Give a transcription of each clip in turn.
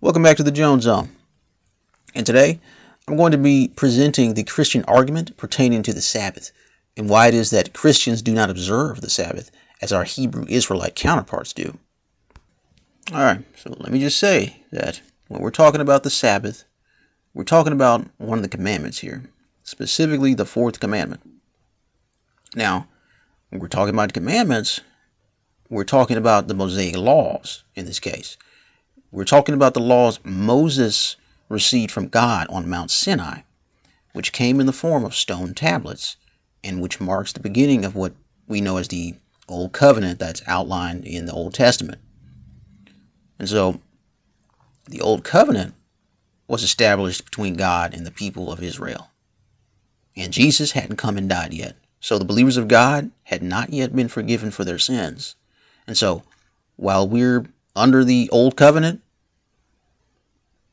Welcome back to the Jones Zone. And today I'm going to be presenting the Christian argument pertaining to the Sabbath and why it is that Christians do not observe the Sabbath as our Hebrew Israelite counterparts do. Alright, so let me just say that when we're talking about the Sabbath, we're talking about one of the commandments here, specifically the fourth commandment. Now, when we're talking about commandments, we're talking about the Mosaic laws in this case. We're talking about the laws Moses received from God on Mount Sinai, which came in the form of stone tablets and which marks the beginning of what we know as the Old Covenant that's outlined in the Old Testament. And so the Old Covenant was established between God and the people of Israel. And Jesus hadn't come and died yet. So the believers of God had not yet been forgiven for their sins. And so while we're under the Old Covenant,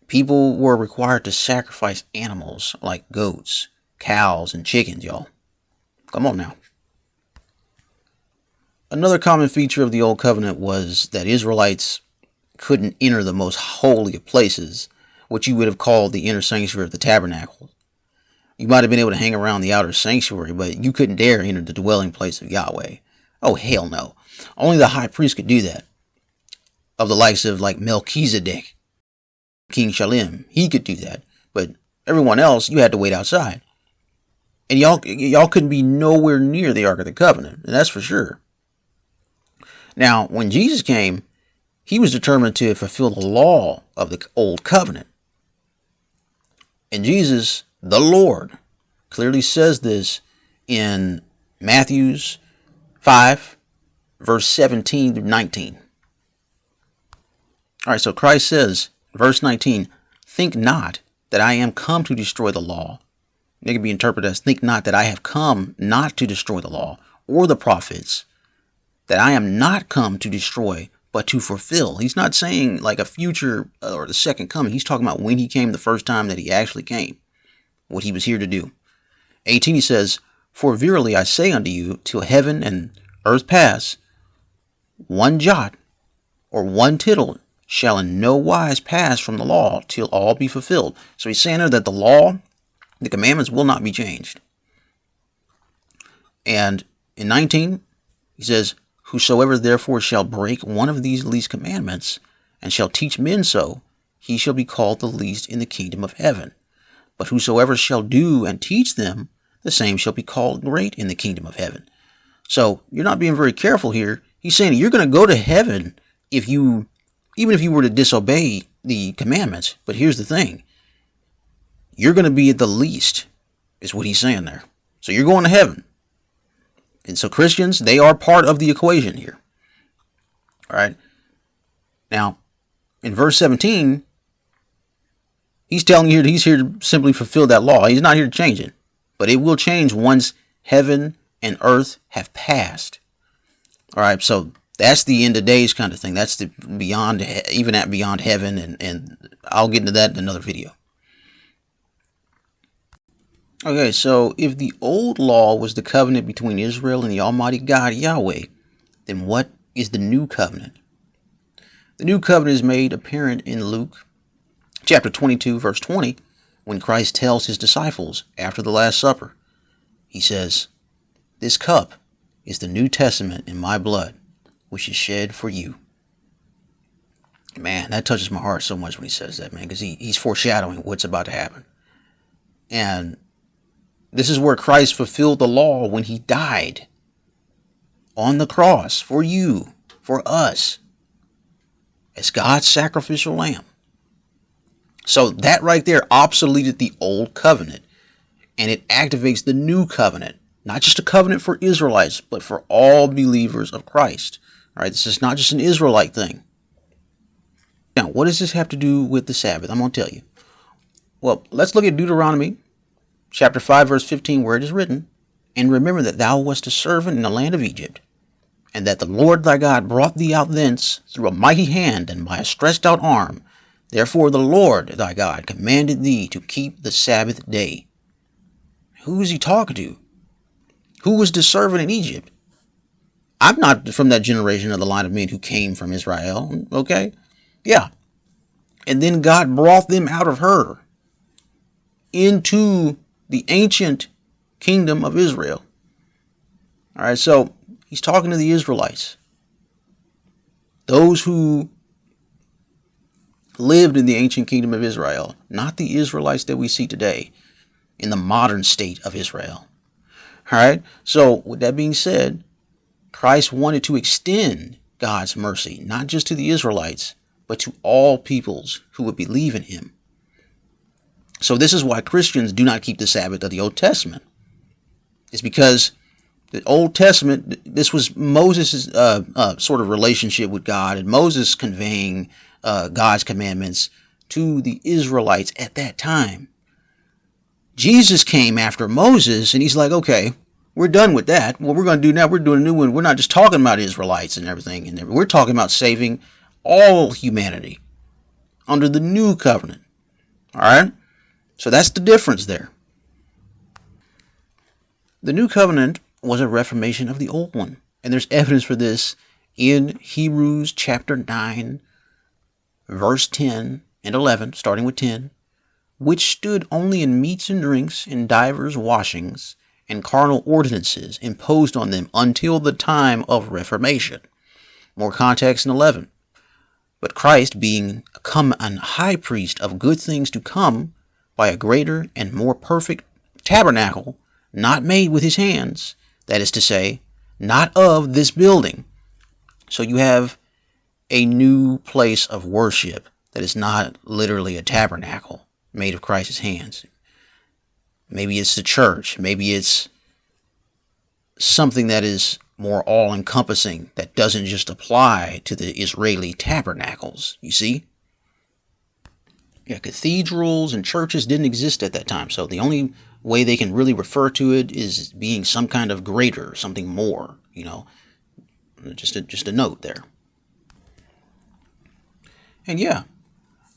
people were required to sacrifice animals like goats, cows, and chickens, y'all. Come on now. Another common feature of the Old Covenant was that Israelites couldn't enter the most holy of places, what you would have called the inner sanctuary of the tabernacle. You might have been able to hang around the outer sanctuary, but you couldn't dare enter the dwelling place of Yahweh. Oh, hell no. Only the high priest could do that. Of the likes of like Melchizedek, King Shalem, he could do that. But everyone else, you had to wait outside. And y'all, y'all couldn't be nowhere near the Ark of the Covenant, and that's for sure. Now, when Jesus came, he was determined to fulfill the law of the Old Covenant. And Jesus, the Lord, clearly says this in Matthew's 5, verse 17 through 19. All right, so Christ says, verse 19, Think not that I am come to destroy the law. It can be interpreted as, Think not that I have come not to destroy the law or the prophets, that I am not come to destroy, but to fulfill. He's not saying like a future uh, or the second coming. He's talking about when he came the first time that he actually came, what he was here to do. 18, he says, For verily I say unto you, till heaven and earth pass, one jot or one tittle shall in no wise pass from the law till all be fulfilled. So he's saying there that the law, the commandments will not be changed. And in 19, he says, Whosoever therefore shall break one of these least commandments, and shall teach men so, he shall be called the least in the kingdom of heaven. But whosoever shall do and teach them, the same shall be called great in the kingdom of heaven. So you're not being very careful here. He's saying you're going to go to heaven if you, even if you were to disobey the commandments. But here's the thing you're going to be at the least, is what he's saying there. So you're going to heaven. And so Christians, they are part of the equation here. All right. Now, in verse 17, he's telling you he's here to simply fulfill that law. He's not here to change it. But it will change once heaven and earth have passed. All right. So that's the end of days kind of thing. That's the beyond, even at beyond heaven. And, and I'll get into that in another video. Okay, so if the old law was the covenant between Israel and the Almighty God Yahweh, then what is the new covenant? The new covenant is made apparent in Luke chapter 22, verse 20, when Christ tells his disciples after the Last Supper, he says, This cup is the New Testament in my blood, which is shed for you. Man, that touches my heart so much when he says that, man, because he, he's foreshadowing what's about to happen. And this is where Christ fulfilled the law when he died on the cross for you, for us, as God's sacrificial lamb. So that right there obsoleted the old covenant and it activates the new covenant, not just a covenant for Israelites, but for all believers of Christ. All right, this is not just an Israelite thing. Now, what does this have to do with the Sabbath? I'm going to tell you. Well, let's look at Deuteronomy chapter 5, verse 15, where it is written, And remember that thou wast a servant in the land of Egypt, and that the Lord thy God brought thee out thence through a mighty hand and by a stretched out arm. Therefore the Lord thy God commanded thee to keep the Sabbath day. Who is he talking to? Who was the servant in Egypt? I'm not from that generation of the line of men who came from Israel, okay? Yeah. And then God brought them out of her into the ancient kingdom of Israel. All right, so he's talking to the Israelites, those who lived in the ancient kingdom of Israel, not the Israelites that we see today in the modern state of Israel. All right, so with that being said, Christ wanted to extend God's mercy, not just to the Israelites, but to all peoples who would believe in him. So this is why Christians do not keep the Sabbath of the Old Testament. It's because the Old Testament, this was Moses' uh, uh, sort of relationship with God, and Moses conveying uh, God's commandments to the Israelites at that time. Jesus came after Moses, and he's like, okay, we're done with that. What we're going to do now, we're doing a new one. We're not just talking about Israelites and everything, and we're talking about saving all humanity under the new covenant. All right? So that's the difference there. The new covenant was a reformation of the old one. And there's evidence for this in Hebrews chapter 9, verse 10 and 11, starting with 10, which stood only in meats and drinks, and divers washings, and carnal ordinances imposed on them until the time of Reformation. More context in 11. But Christ, being come an high priest of good things to come, by a greater and more perfect tabernacle, not made with his hands, that is to say, not of this building. So you have a new place of worship that is not literally a tabernacle made of Christ's hands. Maybe it's the church. Maybe it's something that is more all encompassing that doesn't just apply to the Israeli tabernacles. You see? Yeah, cathedrals and churches didn't exist at that time. So the only way they can really refer to it is being some kind of greater, something more, you know. Just a, just a note there. And yeah,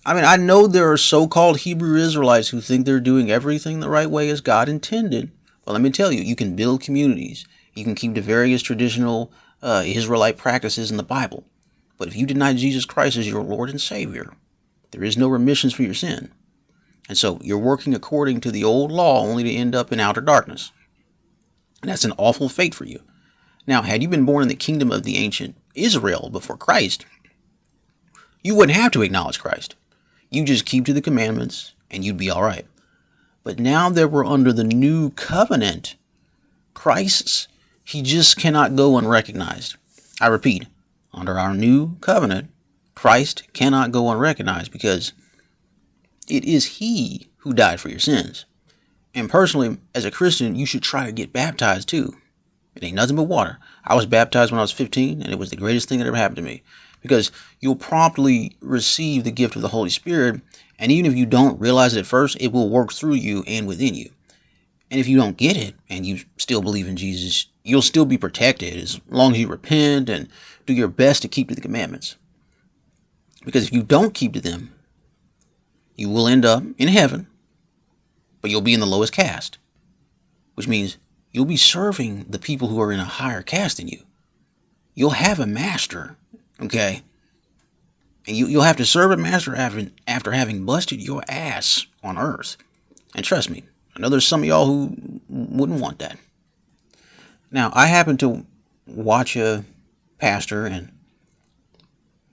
I mean, I know there are so called Hebrew Israelites who think they're doing everything the right way as God intended. But let me tell you, you can build communities, you can keep the various traditional uh, Israelite practices in the Bible. But if you deny Jesus Christ as your Lord and Savior, there is no remissions for your sin. And so you're working according to the old law only to end up in outer darkness. And that's an awful fate for you. Now, had you been born in the kingdom of the ancient Israel before Christ, you wouldn't have to acknowledge Christ. You just keep to the commandments and you'd be all right. But now that we're under the new covenant, Christ's, he just cannot go unrecognized. I repeat, under our new covenant, Christ cannot go unrecognized because it is he who died for your sins. And personally, as a Christian, you should try to get baptized too. It ain't nothing but water. I was baptized when I was 15, and it was the greatest thing that ever happened to me because you'll promptly receive the gift of the Holy Spirit. And even if you don't realize it at first, it will work through you and within you. And if you don't get it and you still believe in Jesus, you'll still be protected as long as you repent and do your best to keep to the commandments. Because if you don't keep to them, you will end up in heaven, but you'll be in the lowest caste, which means you'll be serving the people who are in a higher caste than you. You'll have a master Okay. And you, you'll have to serve a master after, after having busted your ass on earth. And trust me, I know there's some of y'all who wouldn't want that. Now, I happen to watch a pastor, and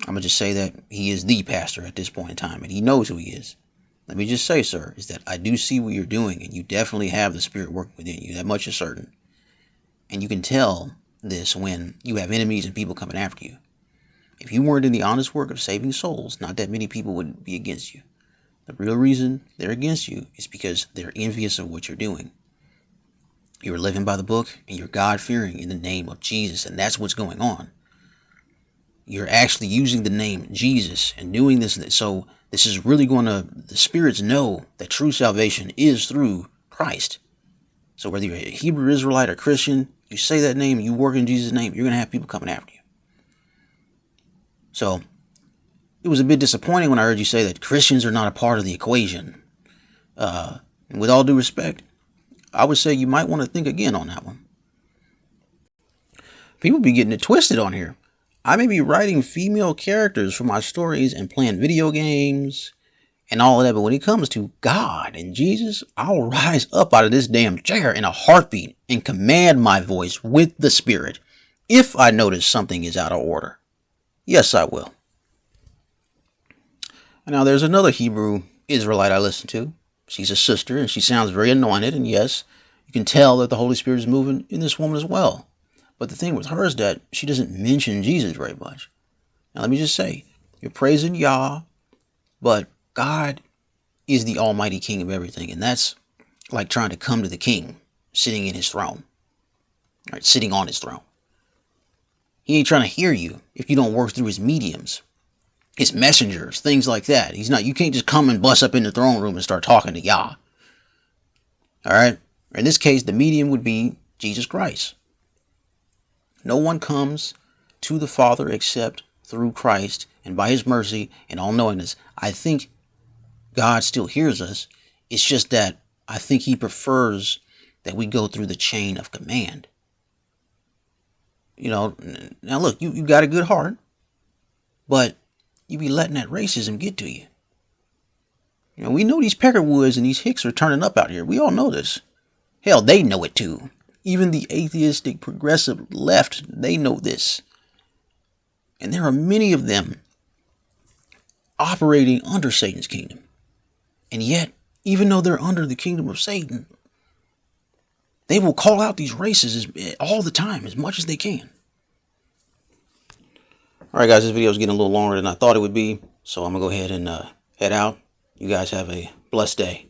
I'm going to just say that he is the pastor at this point in time, and he knows who he is. Let me just say, sir, is that I do see what you're doing, and you definitely have the Spirit working within you. That much is certain. And you can tell this when you have enemies and people coming after you. If you weren't in the honest work of saving souls, not that many people would be against you. The real reason they're against you is because they're envious of what you're doing. You're living by the book and you're God fearing in the name of Jesus, and that's what's going on. You're actually using the name Jesus and doing this. So, this is really going to, the spirits know that true salvation is through Christ. So, whether you're a Hebrew Israelite or Christian, you say that name, you work in Jesus' name, you're going to have people coming after you. So it was a bit disappointing when I heard you say that Christians are not a part of the equation. Uh, with all due respect, I would say you might want to think again on that one. People be getting it twisted on here. I may be writing female characters for my stories and playing video games and all of that, but when it comes to God and Jesus, I'll rise up out of this damn chair in a heartbeat and command my voice with the Spirit if I notice something is out of order. Yes, I will. Now, there's another Hebrew Israelite I listen to. She's a sister and she sounds very anointed, and yes, you can tell that the Holy Spirit is moving in this woman as well. But the thing with her is that she doesn't mention Jesus very much. Now, let me just say, you're praising Yah, but God is the Almighty King of everything, and that's like trying to come to the King sitting in his throne, right? Sitting on his throne. He ain't trying to hear you if you don't work through his mediums, his messengers, things like that. He's not. You can't just come and bust up in the throne room and start talking to Yah. All right. In this case, the medium would be Jesus Christ. No one comes to the Father except through Christ and by his mercy and all knowingness. I think God still hears us. It's just that I think he prefers that we go through the chain of command. You know, now look, you, you got a good heart, but you be letting that racism get to you. You know, we know these Peckerwoods and these Hicks are turning up out here. We all know this. Hell, they know it too. Even the atheistic progressive left, they know this. And there are many of them operating under Satan's kingdom. And yet, even though they're under the kingdom of Satan, they will call out these races all the time, as much as they can. All right, guys, this video is getting a little longer than I thought it would be, so I'm going to go ahead and uh, head out. You guys have a blessed day.